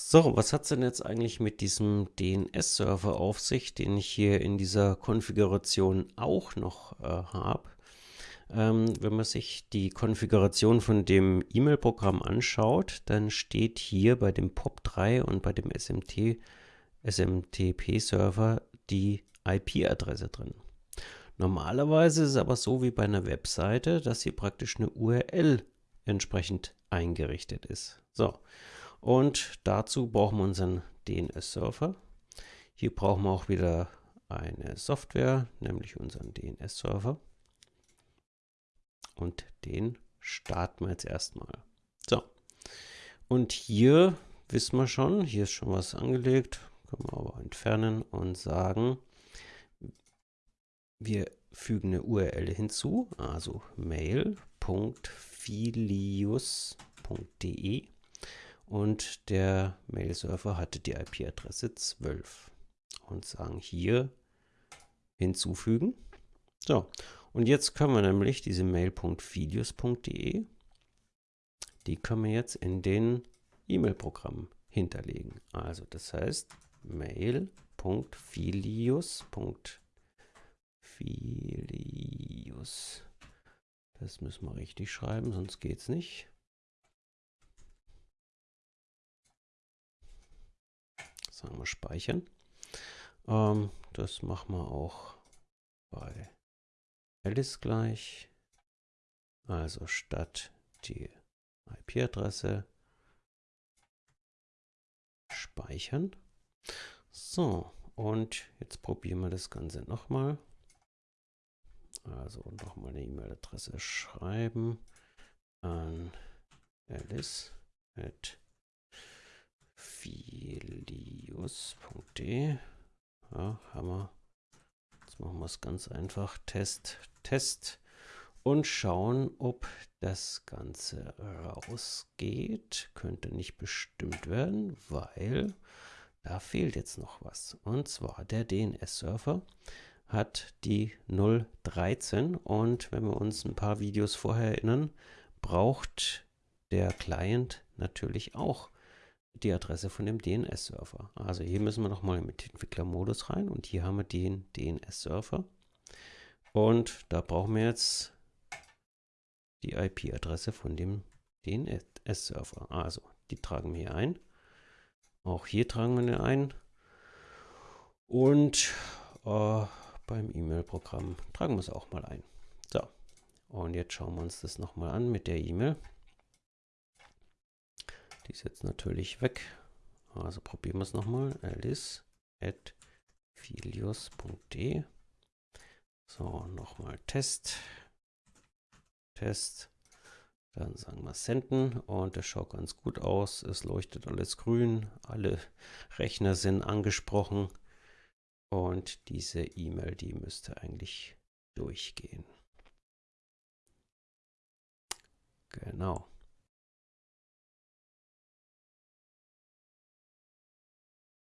So, was hat es denn jetzt eigentlich mit diesem DNS-Server auf sich, den ich hier in dieser Konfiguration auch noch äh, habe? Ähm, wenn man sich die Konfiguration von dem E-Mail-Programm anschaut, dann steht hier bei dem POP3 und bei dem SMT, SMTP-Server die IP-Adresse drin. Normalerweise ist es aber so wie bei einer Webseite, dass hier praktisch eine URL entsprechend eingerichtet ist. So, und dazu brauchen wir unseren DNS-Server. Hier brauchen wir auch wieder eine Software, nämlich unseren DNS-Server. Und den starten wir jetzt erstmal. So, und hier wissen wir schon, hier ist schon was angelegt, können wir aber entfernen und sagen, wir fügen eine URL hinzu, also mail.filius.de und der Mail-Server hatte die IP-Adresse 12 und sagen hier hinzufügen. So, und jetzt können wir nämlich diese mail.filius.de, die können wir jetzt in den E-Mail-Programm hinterlegen. Also das heißt mail.filius.filius. Das müssen wir richtig schreiben, sonst geht es nicht. Sagen wir speichern. Ähm, das machen wir auch bei Alice gleich. Also statt die IP-Adresse speichern. So, und jetzt probieren wir das Ganze nochmal. Also nochmal eine E-Mail-Adresse schreiben an alice at filius.de. Ja, wir. Jetzt machen wir es ganz einfach. Test, Test. Und schauen, ob das Ganze rausgeht. Könnte nicht bestimmt werden, weil da fehlt jetzt noch was. Und zwar der DNS-Server hat die 013 und wenn wir uns ein paar Videos vorher erinnern, braucht der Client natürlich auch die Adresse von dem DNS-Server. Also hier müssen wir nochmal mit Entwicklermodus rein und hier haben wir den DNS-Server. Und da brauchen wir jetzt die IP-Adresse von dem DNS-Server. Also die tragen wir hier ein. Auch hier tragen wir eine ein. Und äh, beim E-Mail-Programm tragen wir es auch mal ein. So, und jetzt schauen wir uns das nochmal an mit der E-Mail. Die ist jetzt natürlich weg. Also probieren wir es nochmal. alice at filius.de So, nochmal Test. Test. Dann sagen wir Senden und das schaut ganz gut aus. Es leuchtet alles grün. Alle Rechner sind angesprochen. Und diese E-Mail, die müsste eigentlich durchgehen. Genau.